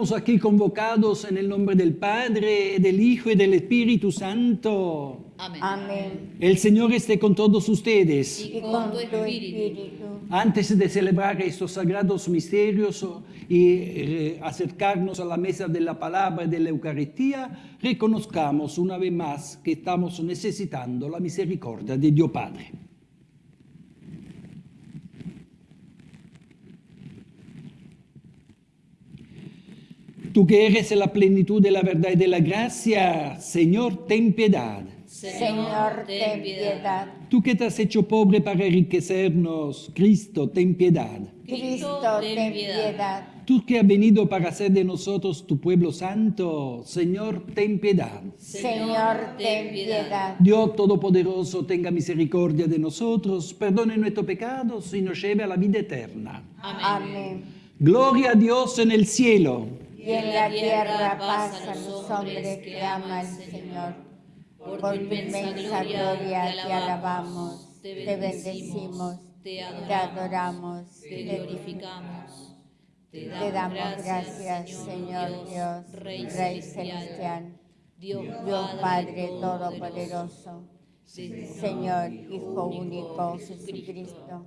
Estamos aquí convocados en el nombre del Padre, del Hijo y del Espíritu Santo. Amén. El Señor esté con todos ustedes. Y con tu espíritu. Antes de celebrar estos sagrados misterios y eh, acercarnos a la mesa de la palabra y de la Eucaristía, reconozcamos una vez más que estamos necesitando la misericordia de Dios Padre. Tú que eres la plenitud de la verdad y de la gracia, Señor, ten piedad. Señor, ten piedad. Tú que te has hecho pobre para enriquecernos, Cristo, ten piedad. Cristo, ten piedad. Tú que has venido para hacer de nosotros tu pueblo santo, Señor, ten piedad. Señor, ten piedad. Dios Todopoderoso, tenga misericordia de nosotros, perdone nuestros pecados y nos lleve a la vida eterna. Amén. Gloria a Dios en el cielo. Y en la tierra paz a los hombres que ama el Señor. Por tu inmensa gloria te alabamos, te bendecimos, te adoramos, te glorificamos. Te damos gracias, Señor Dios, Rey celestial, Dios Padre Todopoderoso, Señor Hijo único Jesucristo,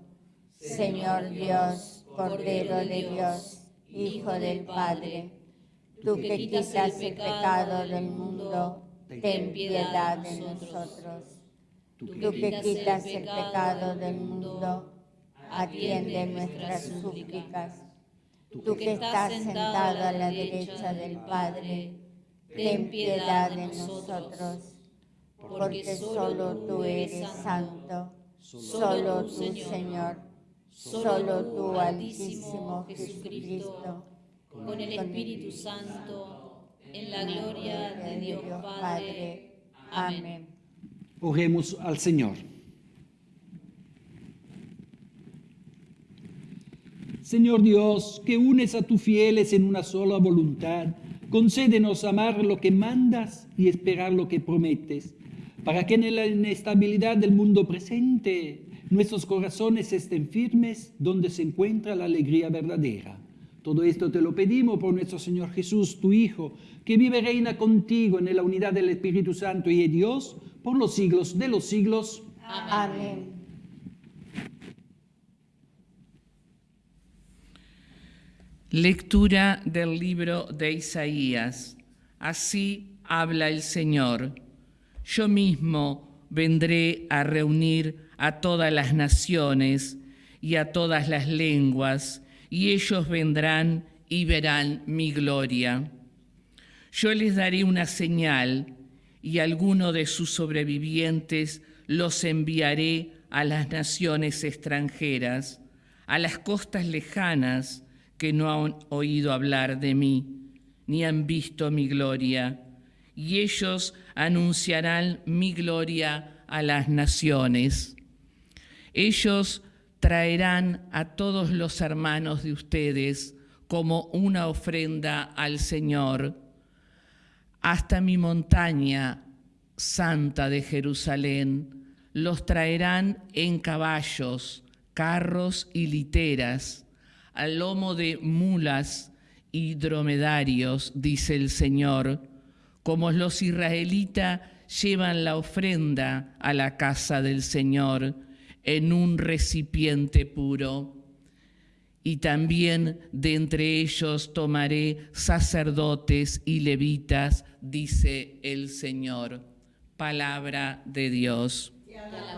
Señor Dios, Cordero de Dios, Hijo del Padre, tú que quitas el pecado del mundo, ten piedad de nosotros. Tú que quitas el pecado del mundo, atiende nuestras súplicas. Tú que estás sentado a la derecha del Padre, ten piedad de nosotros, porque solo tú eres santo, solo tú, Señor, solo tú, Altísimo Jesucristo, con el Espíritu Santo, en la gloria de Dios Padre. Amén. Oremos al Señor. Señor Dios, que unes a tus fieles en una sola voluntad, concédenos amar lo que mandas y esperar lo que prometes, para que en la inestabilidad del mundo presente nuestros corazones estén firmes donde se encuentra la alegría verdadera. Todo esto te lo pedimos por nuestro Señor Jesús, tu Hijo, que vive y reina contigo en la unidad del Espíritu Santo y de Dios por los siglos de los siglos. Amén. Lectura del libro de Isaías. Así habla el Señor. Yo mismo vendré a reunir a todas las naciones y a todas las lenguas, y ellos vendrán y verán mi gloria. Yo les daré una señal y alguno de sus sobrevivientes los enviaré a las naciones extranjeras, a las costas lejanas que no han oído hablar de mí, ni han visto mi gloria, y ellos anunciarán mi gloria a las naciones. Ellos traerán a todos los hermanos de ustedes como una ofrenda al Señor, hasta mi montaña santa de Jerusalén, los traerán en caballos, carros y literas, al lomo de mulas y dromedarios, dice el Señor, como los israelitas llevan la ofrenda a la casa del Señor en un recipiente puro. Y también de entre ellos tomaré sacerdotes y levitas, dice el Señor. Palabra de Dios.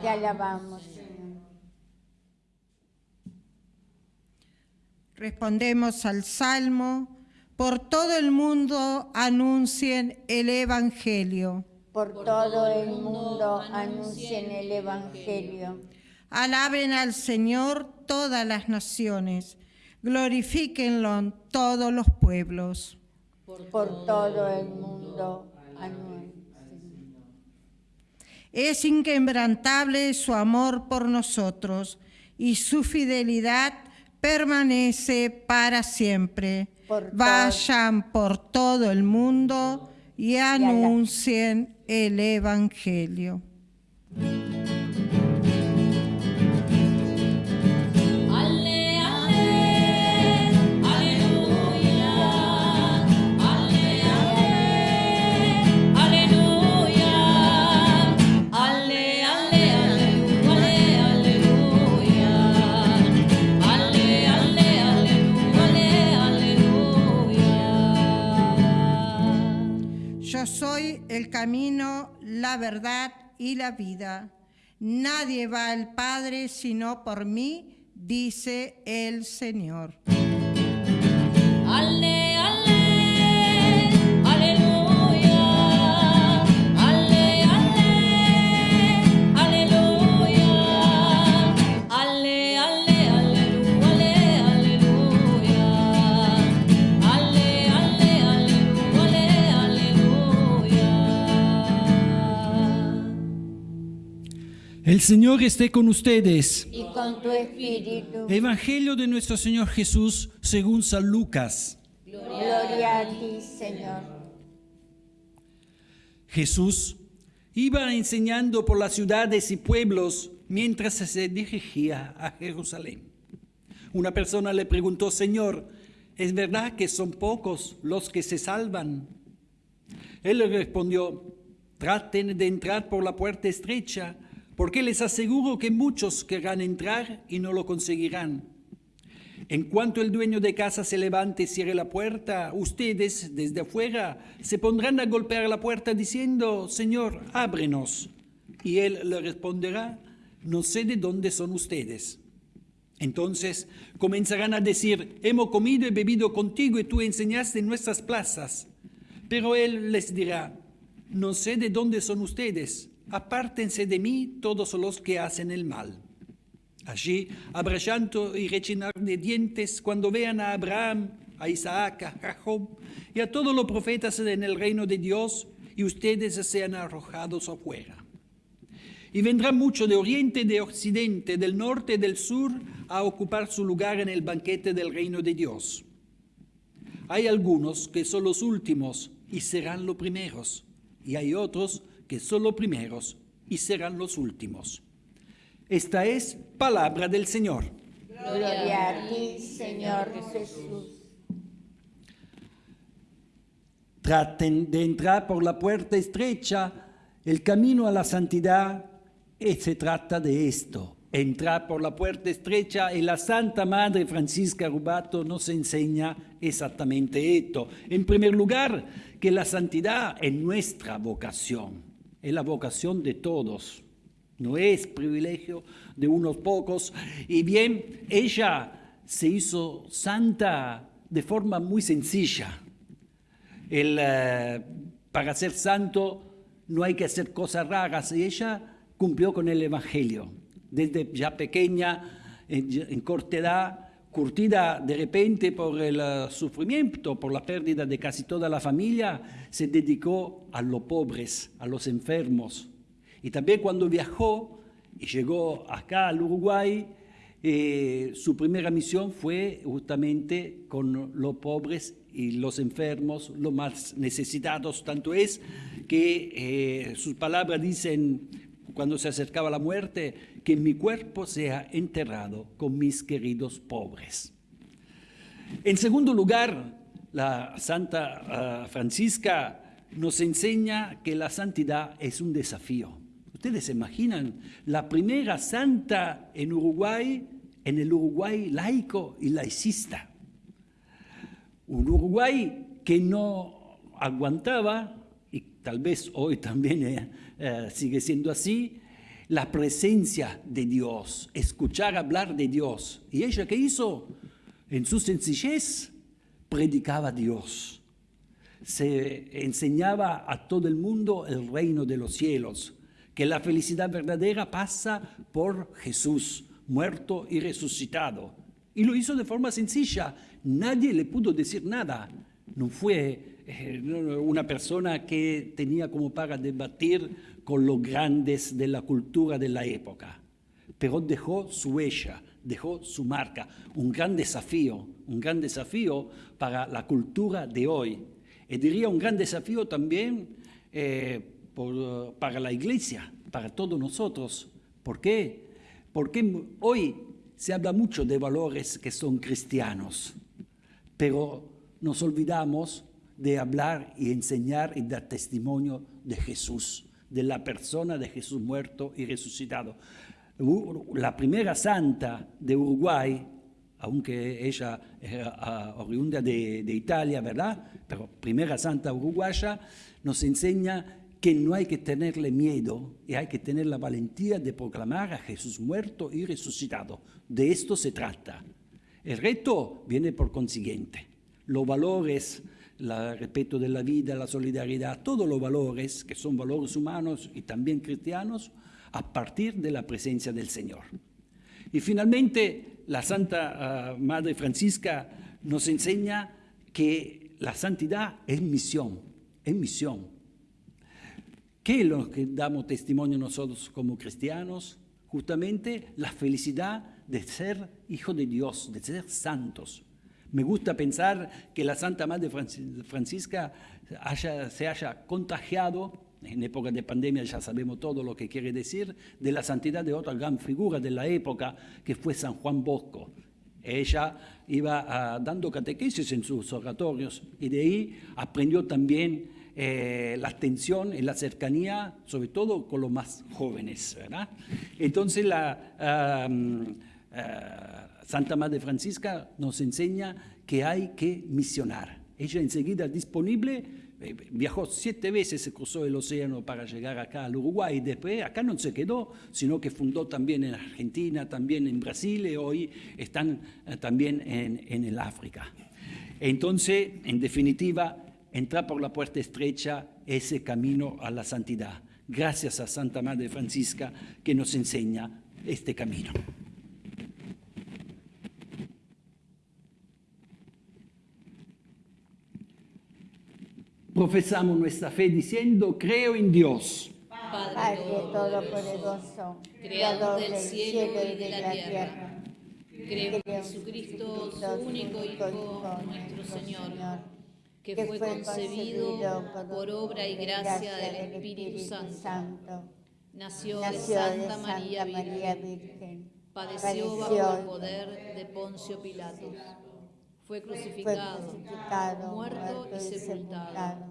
Te alabamos, Señor. Respondemos al Salmo, por todo el mundo anuncien el Evangelio. Por todo el mundo anuncien el Evangelio. Alaben al Señor todas las naciones, glorifíquenlo todos los pueblos. Por todo el mundo anuncien. Es inquebrantable su amor por nosotros y su fidelidad permanece para siempre. Por Vayan por todo el mundo y anuncien el Evangelio. Camino, la verdad y la vida. Nadie va al Padre sino por mí, dice el Señor. El Señor esté con ustedes. Y con tu espíritu. Evangelio de nuestro Señor Jesús según San Lucas. Gloria a ti, Señor. Jesús iba enseñando por las ciudades y pueblos mientras se dirigía a Jerusalén. Una persona le preguntó, Señor, ¿es verdad que son pocos los que se salvan? Él le respondió, traten de entrar por la puerta estrecha, porque les aseguro que muchos querrán entrar y no lo conseguirán. En cuanto el dueño de casa se levante y cierre la puerta, ustedes desde afuera se pondrán a golpear la puerta diciendo, Señor, ábrenos. Y él le responderá, no sé de dónde son ustedes. Entonces comenzarán a decir, hemos comido y bebido contigo y tú enseñaste en nuestras plazas. Pero él les dirá, no sé de dónde son ustedes, apártense de mí todos los que hacen el mal. Allí habrá llanto y rechinar de dientes cuando vean a Abraham, a Isaac, a Jacob y a todos los profetas en el reino de Dios y ustedes sean arrojados afuera. Y vendrá mucho de oriente, de occidente, del norte del sur a ocupar su lugar en el banquete del reino de Dios. Hay algunos que son los últimos y serán los primeros, y hay otros que son los primeros y serán los últimos. Esta es palabra del Señor. Gloria a ti, Señor Jesús. Traten de entrar por la puerta estrecha, el camino a la santidad, y se trata de esto. Entrar por la puerta estrecha y la Santa Madre Francisca Rubato nos enseña exactamente esto. En primer lugar, que la santidad es nuestra vocación, es la vocación de todos, no es privilegio de unos pocos. Y bien, ella se hizo santa de forma muy sencilla. El, eh, para ser santo no hay que hacer cosas raras y ella cumplió con el Evangelio. Desde ya pequeña, en, en corta edad, curtida de repente por el eh, sufrimiento, por la pérdida de casi toda la familia, se dedicó a los pobres, a los enfermos. Y también cuando viajó y llegó acá al Uruguay, eh, su primera misión fue justamente con los pobres y los enfermos, los más necesitados. Tanto es que eh, sus palabras dicen, cuando se acercaba la muerte, que mi cuerpo sea enterrado con mis queridos pobres. En segundo lugar, la Santa ah, Francisca nos enseña que la santidad es un desafío. Ustedes se imaginan, la primera santa en Uruguay en el Uruguay laico y laicista. Un Uruguay que no aguantaba, tal vez hoy también eh, eh, sigue siendo así, la presencia de Dios, escuchar hablar de Dios. ¿Y ella qué hizo? En su sencillez, predicaba a Dios. Se enseñaba a todo el mundo el reino de los cielos, que la felicidad verdadera pasa por Jesús, muerto y resucitado. Y lo hizo de forma sencilla. Nadie le pudo decir nada. No fue una persona que tenía como para debatir con los grandes de la cultura de la época, pero dejó su huella, dejó su marca. Un gran desafío, un gran desafío para la cultura de hoy. Y diría un gran desafío también eh, para la iglesia, para todos nosotros. ¿Por qué? porque hoy se habla mucho de valores que son cristianos, pero nos olvidamos de hablar y enseñar y dar testimonio de Jesús, de la persona de Jesús muerto y resucitado. La primera santa de Uruguay, aunque ella era oriunda de, de Italia, ¿verdad? Pero primera santa uruguaya, nos enseña que no hay que tenerle miedo y hay que tener la valentía de proclamar a Jesús muerto y resucitado. De esto se trata. El reto viene por consiguiente. Los valores, el respeto de la vida, la solidaridad, todos los valores que son valores humanos y también cristianos, a partir de la presencia del Señor. Y finalmente, la Santa ah, Madre Francisca nos enseña que la santidad es misión, es misión. ¿Qué es lo que damos testimonio nosotros como cristianos? Justamente la felicidad de ser hijo de Dios, de ser santos. Me gusta pensar que la Santa Madre Francisca se haya contagiado, en época de pandemia ya sabemos todo lo que quiere decir, de la santidad de otra gran figura de la época, que fue San Juan Bosco. Ella iba ah, dando catequesis en sus oratorios y de ahí aprendió también eh, la atención y la cercanía, sobre todo con los más jóvenes. Entonces la uh, Santa Madre Francisca nos enseña que hay que misionar. Ella enseguida disponible, eh, viajó siete veces, se cruzó el océano para llegar acá al Uruguay y después acá no se quedó, sino que fundó también en Argentina, también en Brasil y hoy están también en, en el África. Entonces, en definitiva, entrar por la puerta estrecha ese camino a la santidad. Gracias a Santa Madre Francisca que nos enseña este camino. Profesamos nuestra fe diciendo, creo en Dios. Padre Todopoderoso, Creador del cielo y de la tierra. Creo en Jesucristo, su único Hijo, nuestro Señor que fue concebido por obra y gracia del Espíritu Santo. Nació de Santa María Virgen. Padeció bajo el poder de Poncio Pilatos. Fue crucificado, muerto y sepultado.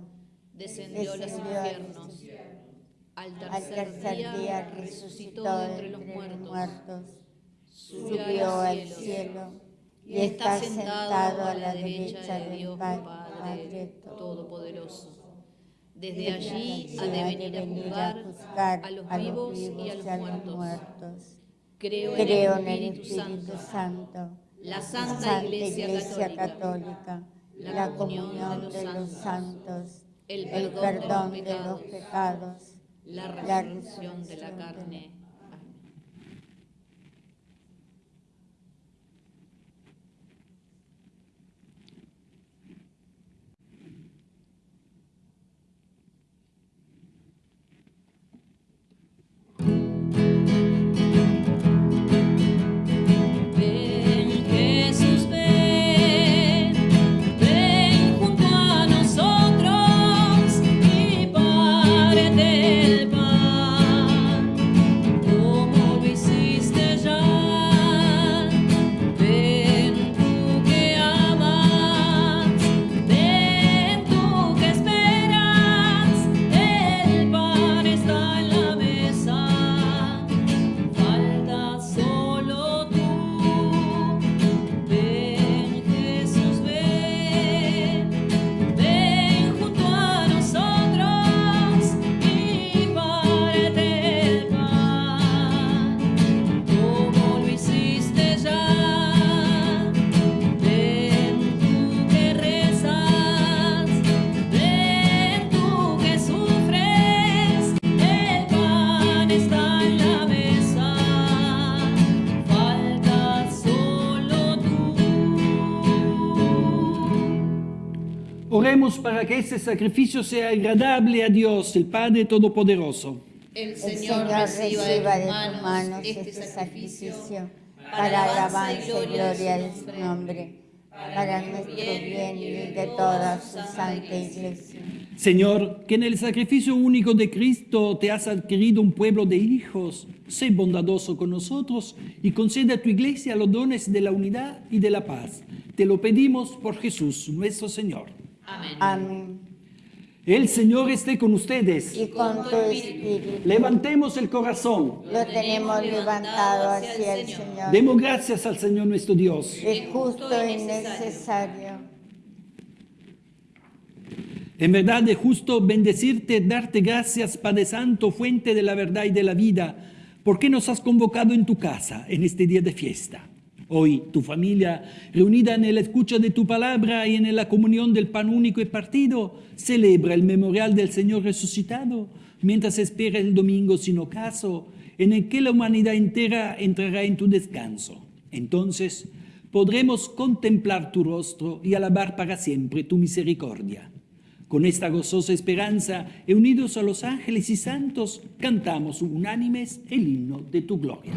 Descendió a los infiernos. Al tercer día resucitó entre los muertos. Subió al cielo y está sentado a la derecha de Dios Padre Padre Todopoderoso. Desde allí ha de venir a juzgar a los vivos y a los muertos. Creo en el Espíritu Santo, la Santa, Santa Iglesia, Iglesia Católica, Católica, la comunión de los santos, el el perdón de de los pecados, la la resurrección de la resurrección de la carne. Para que este sacrificio sea agradable a Dios, el Padre Todopoderoso. El El Señor Señor reciba de tus manos este sacrificio para alabanza y gloria de su nombre, para nuestro bien y de toda su santa iglesia. Señor, que en el sacrificio único de Cristo te has adquirido un pueblo de hijos, sé bondadoso con nosotros y concede a tu iglesia los dones de la unidad y de la paz. Te lo pedimos por Jesús, nuestro Señor. Amén. Amén. El Señor esté con ustedes. Y con tu espíritu Levantemos el corazón. lo tenemos levantado hacia el Señor. Demos gracias al Señor nuestro Dios. Es justo y necesario. En verdad es justo bendecirte, darte gracias, Padre Santo, fuente de la verdad y de la vida, porque nos has convocado en tu casa en este día de fiesta. Hoy tu familia, reunida en la escucha de tu palabra y en la comunión del pan único y partido, celebra el memorial del Señor resucitado, mientras espera el domingo sin ocaso, en el que la humanidad entera entrará en tu descanso. Entonces podremos contemplar tu rostro y alabar para siempre tu misericordia. Con esta gozosa esperanza, unidos a los ángeles y santos, cantamos unánimes el himno de tu gloria.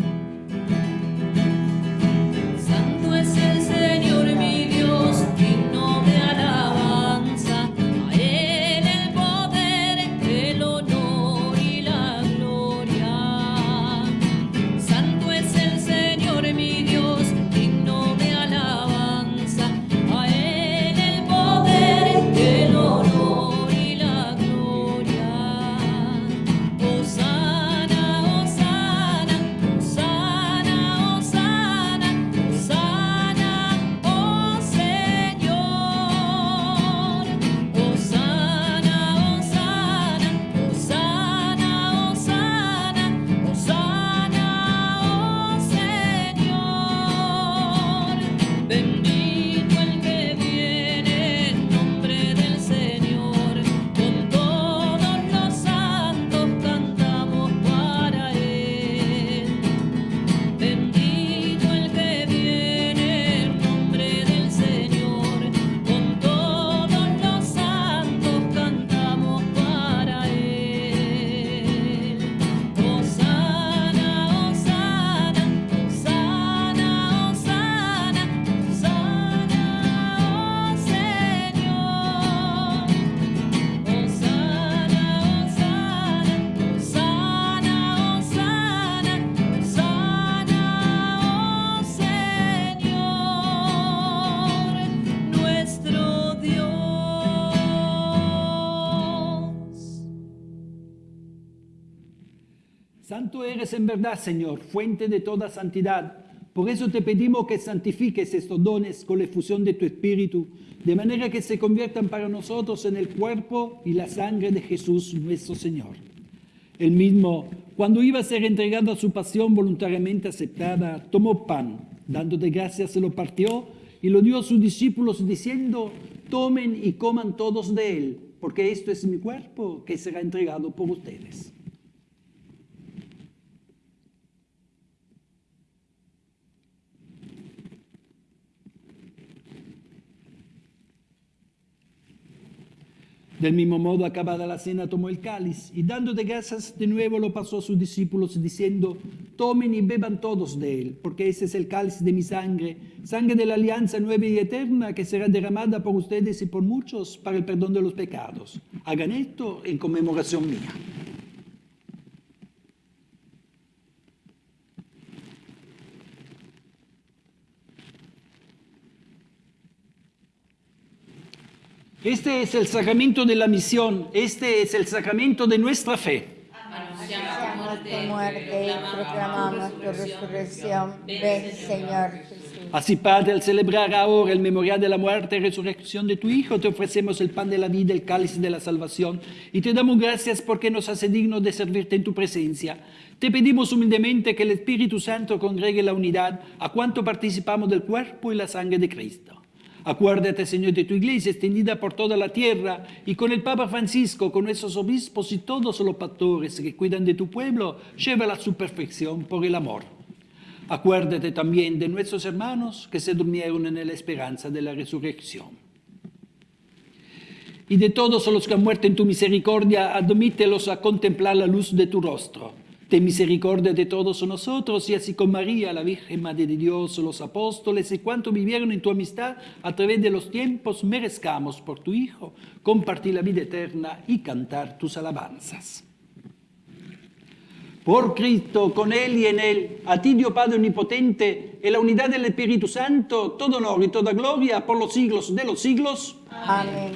Santo eres en verdad, Señor, fuente de toda santidad. Por eso te pedimos que santifiques estos dones con la efusión de tu Espíritu, de manera que se conviertan para nosotros en el cuerpo y la sangre de Jesús nuestro Señor. El mismo, cuando iba a ser entregado a su pasión voluntariamente aceptada, tomó pan Dándote gracias se lo partió y lo dio a sus discípulos diciendo, tomen y coman todos de él, porque esto es mi cuerpo que será entregado por ustedes. Del mismo modo, acabada la cena, tomó el cáliz y dando de gracias de nuevo lo pasó a sus discípulos diciendo, tomen y beban todos de él, porque ese es el cáliz de mi sangre, sangre de la alianza nueva y eterna que será derramada por ustedes y por muchos para el perdón de los pecados. Hagan esto en conmemoración mía. Este es el sacramento de la misión, este es el sacramento de nuestra fe. Anunciamos tu muerte y proclamamos tu resurrección. Ven, Señor Jesús. Así, Padre, al celebrar ahora el memorial de la muerte y resurrección de tu Hijo, te ofrecemos el pan de la vida, el cáliz de la salvación, y te damos gracias porque nos hace dignos de servirte en tu presencia. Te pedimos humildemente que el Espíritu Santo congregue la unidad a cuanto participamos del cuerpo y la sangre de Cristo. Acuérdate, Señor, de tu iglesia extendida por toda la tierra y con el Papa Francisco, con nuestros obispos y todos los pastores que cuidan de tu pueblo, llévala a su perfección por el amor. Acuérdate también de nuestros hermanos que se durmieron en la esperanza de la resurrección. Y de todos los que han muerto en tu misericordia, admítelos a contemplar la luz de tu rostro Ten misericordia de todos nosotros y así con María, la Virgen Madre de Dios, los apóstoles y cuantos vivieron en tu amistad a través de los tiempos, merezcamos por tu Hijo compartir la vida eterna y cantar tus alabanzas. Por Cristo, con Él y en Él, a ti Dios Padre Omnipotente, en la unidad del Espíritu Santo, todo honor y toda gloria por los siglos de los siglos. Amén.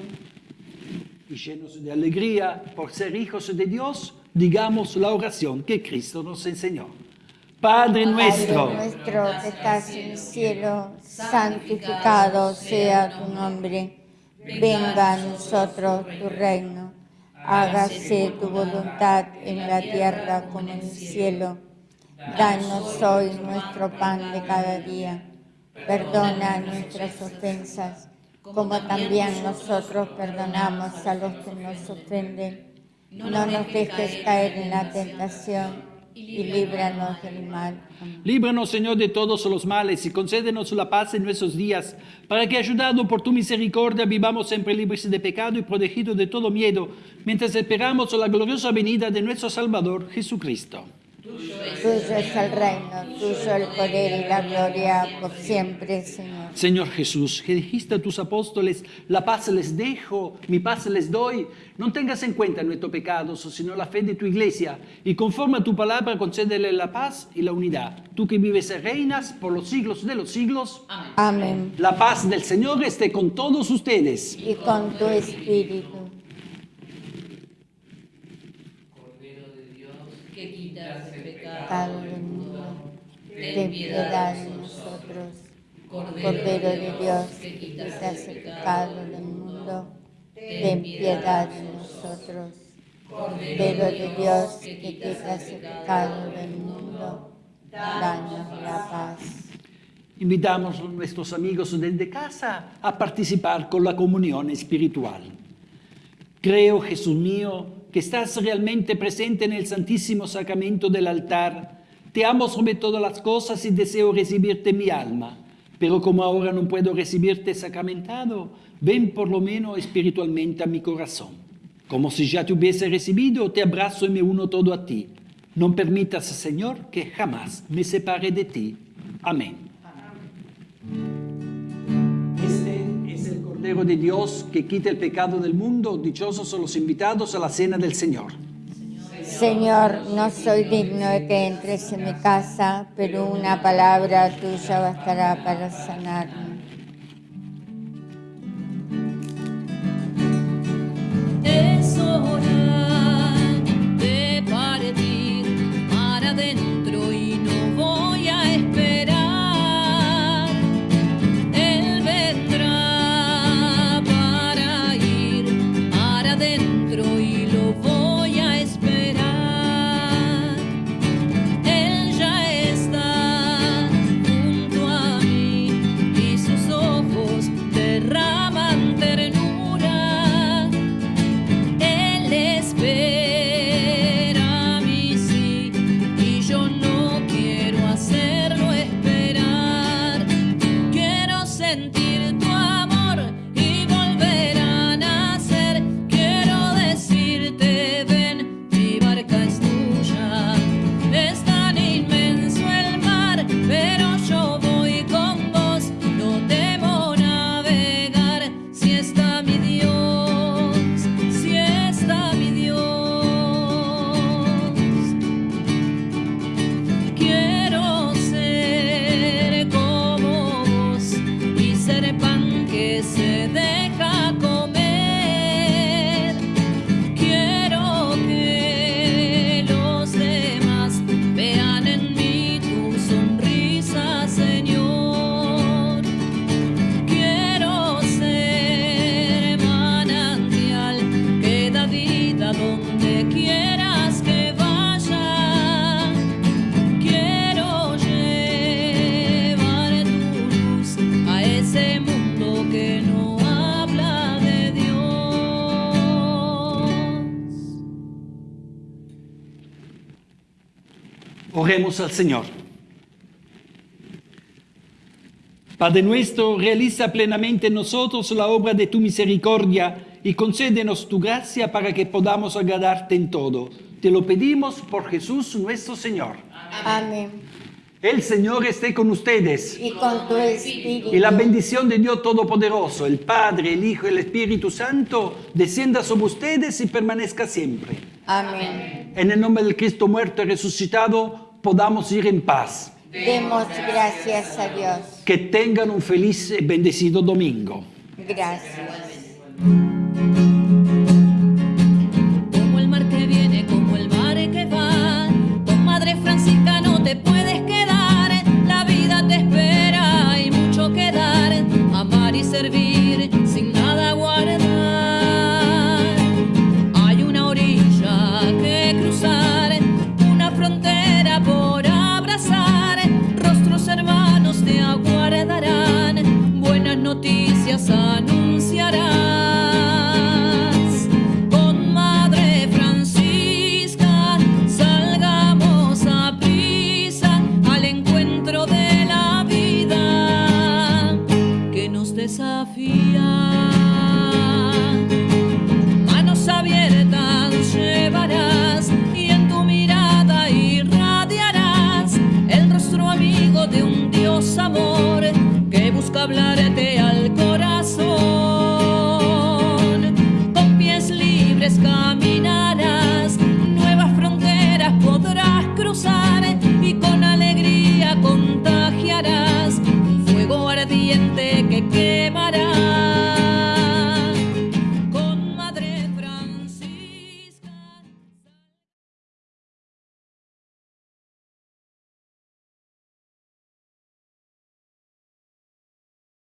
Y llenos de alegría por ser hijos de Dios, digamos la oración que Cristo nos enseñó. Padre nuestro, Padre nuestro que estás en el cielo, santificado sea tu nombre. Venga a nosotros tu reino. Hágase tu voluntad en la tierra como en el cielo. Danos hoy nuestro pan de cada día. Perdona nuestras ofensas, como también nosotros perdonamos a los que nos ofenden no nos dejes caer en la tentación y líbranos del mal. Líbranos, Señor, de todos los males y concédenos la paz en nuestros días, para que, ayudado por tu misericordia, vivamos siempre libres de pecado y protegidos de todo miedo, mientras esperamos la gloriosa venida de nuestro Salvador, Jesucristo. Tuyo es el reino, tuyo el poder y la gloria por siempre, Señor. Señor Jesús, que dijiste a tus apóstoles, la paz les dejo, mi paz les doy. No tengas en cuenta nuestros pecados, sino la fe de tu iglesia, y conforme a tu palabra concédele la paz y la unidad. Tú que vives y reinas por los siglos de los siglos. Amén. La paz del Señor esté con todos ustedes. Y con tu espíritu. que quitas el pecado Pecado del mundo. Ten piedad de nosotros. Cordero de Dios, que quitas el pecado del mundo. Ten piedad de nosotros. Cordero de Dios, que quitas el pecado del mundo. Danos la paz. Invitamos a nuestros amigos desde casa a participar con la comunión espiritual. Creo, Jesús mío, que estás realmente presente en el Santísimo Sacramento del altar. Te amo sobre todas las cosas y deseo recibirte mi alma. Pero como ahora no puedo recibirte sacramentado, ven por lo menos espiritualmente a mi corazón. Como si ya te hubiese recibido, te abrazo y me uno todo a ti. No permitas, Señor, que jamás me separe de ti. Amén. Cordero de Dios que quita el pecado del mundo. Dichosos son los invitados a la cena del Señor. Señor, no soy digno de que entres en mi casa, pero una palabra tuya bastará para sanarme. Oremos al Señor. Padre nuestro, realiza plenamente en nosotros la obra de tu misericordia y concédenos tu gracia para que podamos agradarte en todo. Te lo pedimos por Jesús nuestro Señor. Amén. El Señor esté con ustedes. Y con tu espíritu. Y la bendición de Dios Todopoderoso, el Padre, el Hijo y el Espíritu Santo, descienda sobre ustedes y permanezca siempre. Amén. En el nombre del Cristo muerto y resucitado, podamos ir en paz. Demos gracias a Dios. Que tengan un feliz y bendecido domingo. Gracias.